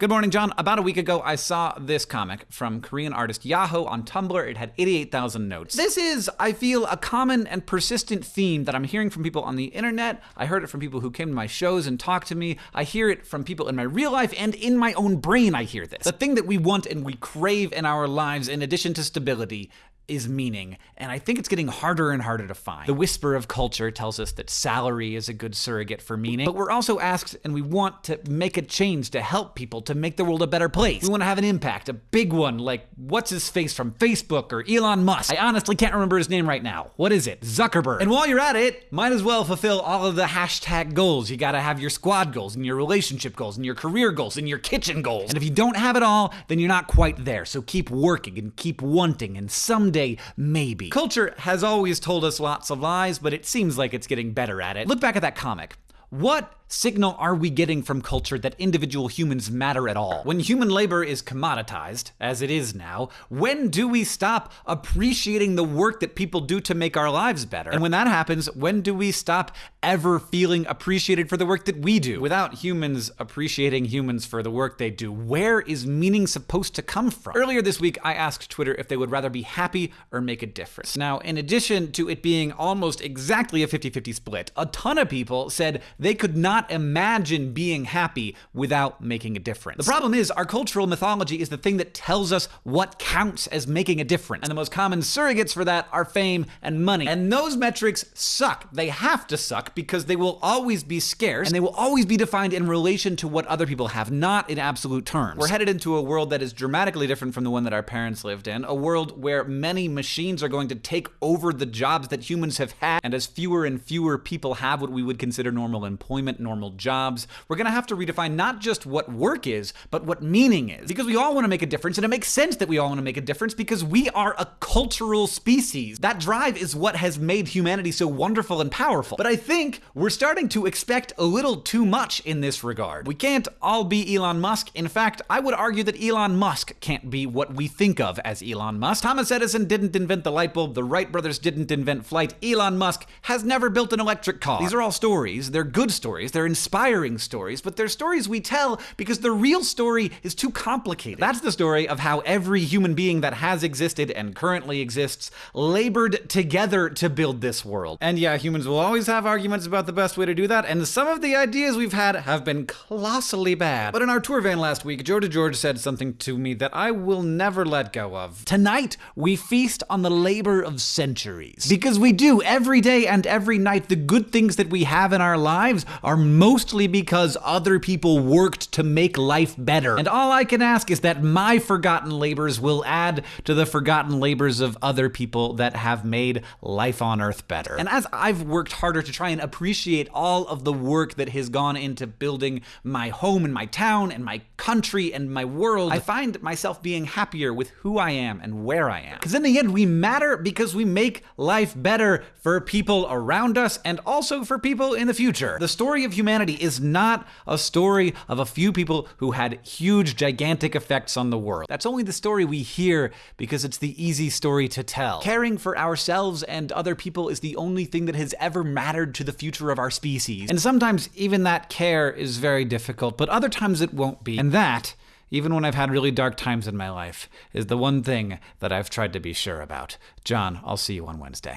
Good morning, John. About a week ago, I saw this comic from Korean artist Yaho on Tumblr. It had 88,000 notes. This is, I feel, a common and persistent theme that I'm hearing from people on the internet. I heard it from people who came to my shows and talked to me. I hear it from people in my real life and in my own brain. I hear this. The thing that we want and we crave in our lives, in addition to stability, is meaning, and I think it's getting harder and harder to find. The whisper of culture tells us that salary is a good surrogate for meaning, but we're also asked and we want to make a change to help people, to make the world a better place. We want to have an impact, a big one, like what's his face from Facebook or Elon Musk. I honestly can't remember his name right now. What is it? Zuckerberg. And while you're at it, might as well fulfill all of the hashtag goals. You gotta have your squad goals and your relationship goals and your career goals and your kitchen goals. And if you don't have it all, then you're not quite there. So keep working and keep wanting and someday someday, maybe. Culture has always told us lots of lies, but it seems like it's getting better at it. Look back at that comic. What signal are we getting from culture that individual humans matter at all? When human labor is commoditized, as it is now, when do we stop appreciating the work that people do to make our lives better? And when that happens, when do we stop ever feeling appreciated for the work that we do? Without humans appreciating humans for the work they do, where is meaning supposed to come from? Earlier this week, I asked Twitter if they would rather be happy or make a difference. Now, in addition to it being almost exactly a 50 50 split, a ton of people said they could not not imagine being happy without making a difference. The problem is, our cultural mythology is the thing that tells us what counts as making a difference. And the most common surrogates for that are fame and money. And those metrics suck. They have to suck because they will always be scarce and they will always be defined in relation to what other people have, not in absolute terms. We're headed into a world that is dramatically different from the one that our parents lived in, a world where many machines are going to take over the jobs that humans have had, and as fewer and fewer people have what we would consider normal employment, normal jobs. We're going to have to redefine not just what work is, but what meaning is. Because we all want to make a difference, and it makes sense that we all want to make a difference because we are a cultural species. That drive is what has made humanity so wonderful and powerful. But I think we're starting to expect a little too much in this regard. We can't all be Elon Musk. In fact, I would argue that Elon Musk can't be what we think of as Elon Musk. Thomas Edison didn't invent the light bulb, the Wright brothers didn't invent flight, Elon Musk has never built an electric car. These are all stories. They're good stories. They're inspiring stories, but they're stories we tell because the real story is too complicated. That's the story of how every human being that has existed and currently exists labored together to build this world. And yeah, humans will always have arguments about the best way to do that, and some of the ideas we've had have been colossally bad. But in our tour van last week, Joe DeGeorge said something to me that I will never let go of. Tonight, we feast on the labor of centuries. Because we do every day and every night, the good things that we have in our lives are mostly because other people worked to make life better. And all I can ask is that my forgotten labors will add to the forgotten labors of other people that have made life on earth better. And as I've worked harder to try and appreciate all of the work that has gone into building my home and my town and my country and my world, I find myself being happier with who I am and where I am. Because in the end, we matter because we make life better for people around us and also for people in the future. The story of humanity is not a story of a few people who had huge, gigantic effects on the world. That's only the story we hear because it's the easy story to tell. Caring for ourselves and other people is the only thing that has ever mattered to the future of our species. And sometimes even that care is very difficult, but other times it won't be. And that even when I've had really dark times in my life, is the one thing that I've tried to be sure about. John, I'll see you on Wednesday.